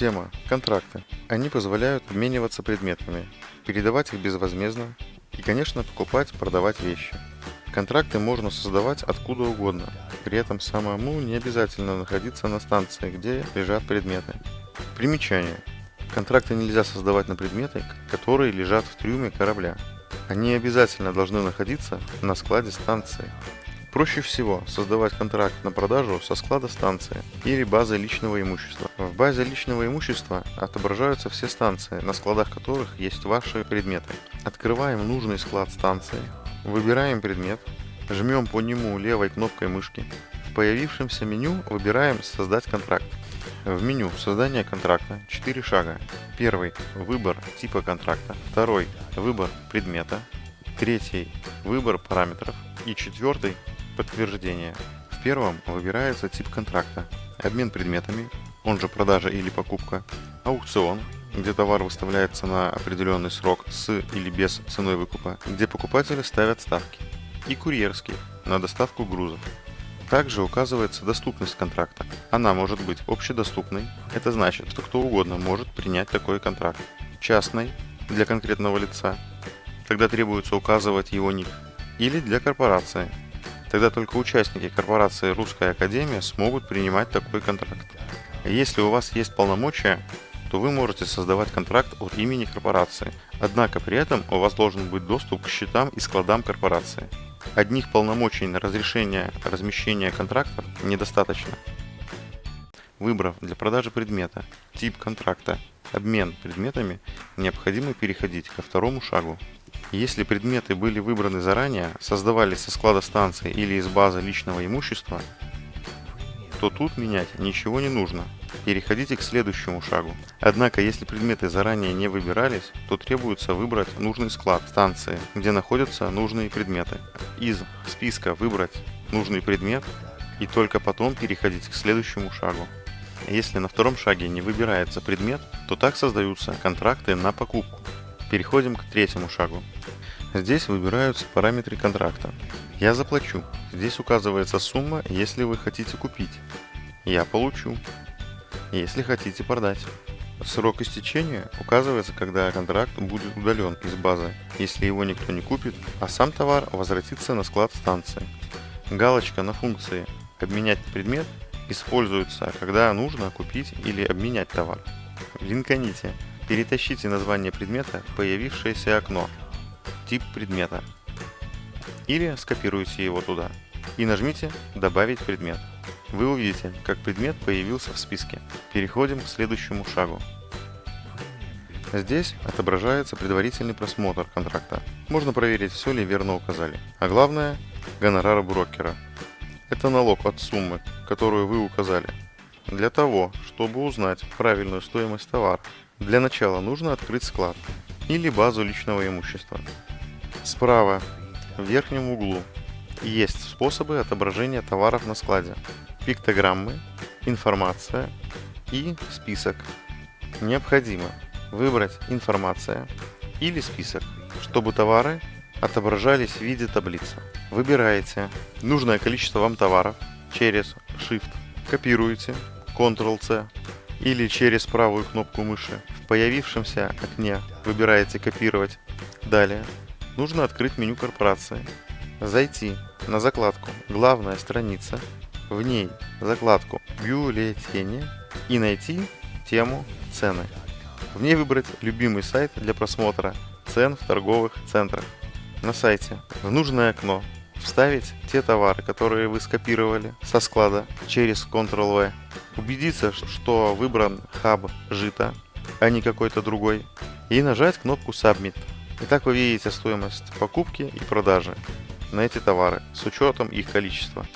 Тема. Контракты. Они позволяют обмениваться предметами, передавать их безвозмездно и, конечно, покупать, продавать вещи. Контракты можно создавать откуда угодно, при этом самому не обязательно находиться на станции, где лежат предметы. Примечание. Контракты нельзя создавать на предметы, которые лежат в трюме корабля. Они обязательно должны находиться на складе станции. Проще всего создавать контракт на продажу со склада станции или базы личного имущества. В базе личного имущества отображаются все станции, на складах которых есть ваши предметы. Открываем нужный склад станции, выбираем предмет, жмем по нему левой кнопкой мышки. В появившемся меню выбираем «Создать контракт». В меню создания контракта 4 шага. Первый – выбор типа контракта. Второй – выбор предмета. Третий – выбор параметров. И четвертый Подтверждение. В первом выбирается тип контракта, обмен предметами, он же продажа или покупка, аукцион, где товар выставляется на определенный срок с или без ценой выкупа, где покупатели ставят ставки, и курьерский, на доставку грузов. Также указывается доступность контракта. Она может быть общедоступной, это значит, что кто угодно может принять такой контракт. Частной, для конкретного лица, тогда требуется указывать его ник, или для корпорации, Тогда только участники корпорации «Русская Академия» смогут принимать такой контракт. Если у вас есть полномочия, то вы можете создавать контракт от имени корпорации. Однако при этом у вас должен быть доступ к счетам и складам корпорации. Одних полномочий на разрешение размещения контрактов недостаточно. Выбрав для продажи предмета тип контракта обмен предметами, необходимо переходить ко второму шагу если предметы были выбраны заранее, создавались со склада станции или из базы личного имущества, то тут менять ничего не нужно. Переходите к следующему шагу. Однако, если предметы заранее не выбирались, то требуется выбрать нужный склад станции, где находятся нужные предметы. Из списка выбрать нужный предмет и только потом переходить к следующему шагу. Если на втором шаге не выбирается предмет, то так создаются контракты на покупку. Переходим к третьему шагу. Здесь выбираются параметры контракта. Я заплачу. Здесь указывается сумма, если вы хотите купить. Я получу. Если хотите продать. Срок истечения указывается, когда контракт будет удален из базы, если его никто не купит, а сам товар возвратится на склад станции. Галочка на функции «Обменять предмет» используется, когда нужно купить или обменять товар. Линканите Перетащите название предмета в появившееся окно «Тип предмета» или скопируйте его туда и нажмите «Добавить предмет». Вы увидите, как предмет появился в списке. Переходим к следующему шагу. Здесь отображается предварительный просмотр контракта. Можно проверить, все ли верно указали. А главное – гонорар брокера. Это налог от суммы, которую вы указали. Для того, чтобы узнать правильную стоимость товара, для начала нужно открыть склад или базу личного имущества. Справа, в верхнем углу, есть способы отображения товаров на складе, пиктограммы, информация и список. Необходимо выбрать информация или список, чтобы товары отображались в виде таблицы. Выбираете нужное количество вам товаров через Shift, копируете, Ctrl-C или через правую кнопку мыши. В появившемся окне выбираете «Копировать». Далее нужно открыть меню корпорации, зайти на закладку «Главная страница», в ней закладку «Бюллетени» и найти тему «Цены». В ней выбрать любимый сайт для просмотра цен в торговых центрах. На сайте в нужное окно вставить те товары, которые вы скопировали со склада через Ctrl-V, убедиться, что выбран хаб жита, а не какой-то другой, и нажать кнопку Submit. Итак, вы видите стоимость покупки и продажи на эти товары с учетом их количества.